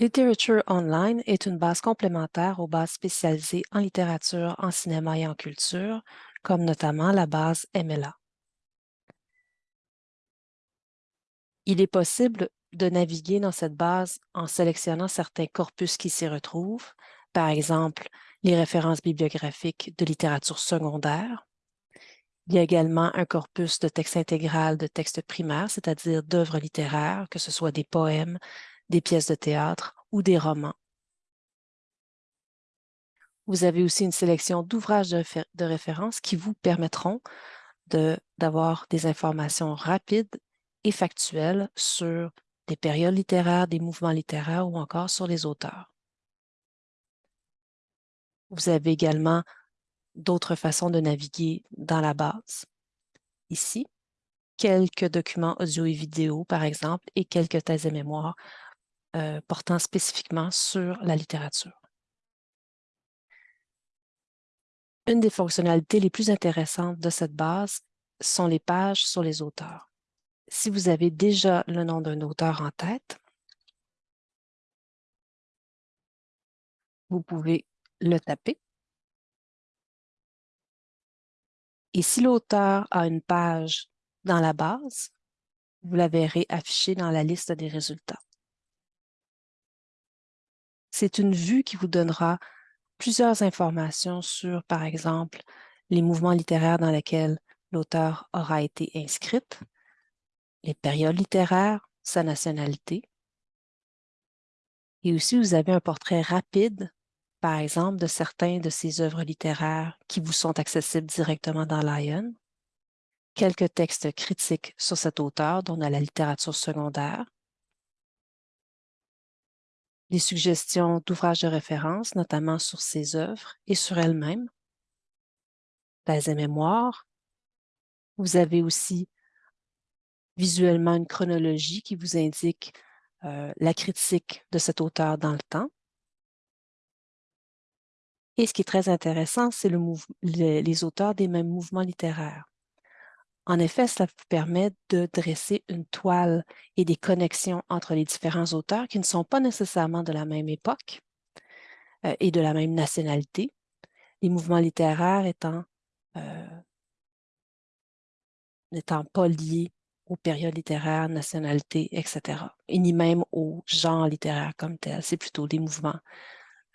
Literature Online est une base complémentaire aux bases spécialisées en littérature, en cinéma et en culture, comme notamment la base MLA. Il est possible de naviguer dans cette base en sélectionnant certains corpus qui s'y retrouvent, par exemple les références bibliographiques de littérature secondaire. Il y a également un corpus de texte intégral de textes primaires, c'est-à-dire d'œuvres littéraires, que ce soit des poèmes, des pièces de théâtre ou des romans. Vous avez aussi une sélection d'ouvrages de, de, référence qui vous permettront d'avoir des informations rapides et factuelles sur des périodes littéraires, des mouvements littéraires ou encore sur les auteurs. Vous avez également d'autres façons de naviguer dans la base. Ici, quelques documents audio et vidéo, par exemple, et quelques thèses et mémoires euh, portant spécifiquement sur la littérature. Une des fonctionnalités les plus intéressantes de cette base sont les pages sur les auteurs. Si vous avez déjà le nom d'un auteur en tête, vous pouvez le taper. Et si l'auteur a une page dans la base, vous la verrez affichée dans la liste des résultats. C'est une vue qui vous donnera plusieurs informations sur, par exemple, les mouvements littéraires dans lesquels l'auteur aura été inscrite, les périodes littéraires, sa nationalité. Et aussi, vous avez un portrait rapide, par exemple, de certains de ses œuvres littéraires qui vous sont accessibles directement dans Lion, quelques textes critiques sur cet auteur, dont la littérature secondaire, des suggestions d'ouvrages de référence, notamment sur ses œuvres et sur elle-même, thèse et mémoire. Vous avez aussi visuellement une chronologie qui vous indique euh, la critique de cet auteur dans le temps. Et ce qui est très intéressant, c'est le les auteurs des mêmes mouvements littéraires. En effet, cela vous permet de dresser une toile et des connexions entre les différents auteurs qui ne sont pas nécessairement de la même époque euh, et de la même nationalité, les mouvements littéraires étant, euh, n'étant pas liés aux périodes littéraires, nationalités, etc. Et ni même au genre littéraire comme tel. C'est plutôt des mouvements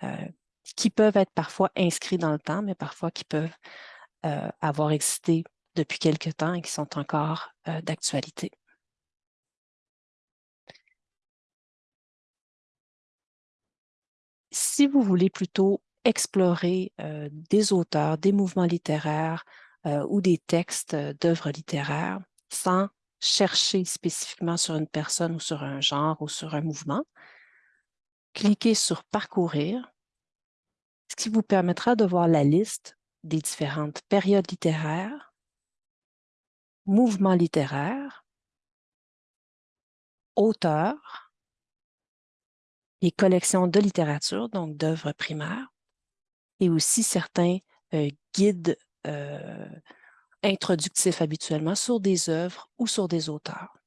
euh, qui peuvent être parfois inscrits dans le temps, mais parfois qui peuvent avoir existé depuis quelque temps et qui sont encore euh, d'actualité. Si vous voulez plutôt explorer euh, des auteurs, des mouvements littéraires euh, ou des textes d'œuvres littéraires sans chercher spécifiquement sur une personne ou sur un genre ou sur un mouvement, cliquez sur « Parcourir », ce qui vous permettra de voir la liste des différentes périodes littéraires mouvement littéraire, auteur, les collections de littérature, donc d'œuvres primaires, et aussi certains euh, guides euh, introductifs habituellement sur des œuvres ou sur des auteurs.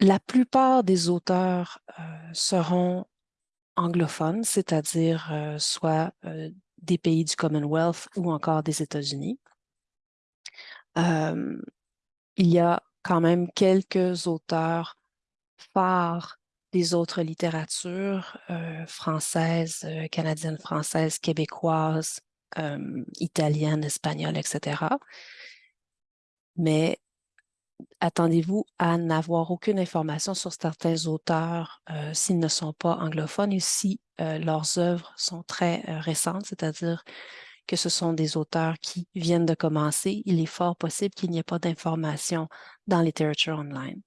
La plupart des auteurs euh, seront anglophones, c'est-à-dire soit des pays du Commonwealth ou encore des États-Unis. il y a quand même quelques auteurs phares des autres littératures euh, françaises, euh, canadiennes, françaises, québécoises, italiennes, espagnoles, etc. Mais attendez-vous à n'avoir aucune information sur certains auteurs euh, s'ils ne sont pas anglophones et si euh, leurs œuvres sont très euh, récentes, c'est-à-dire que ce sont des auteurs qui viennent de commencer, il est fort possible qu'il n'y ait pas d'informations dans Literature Online.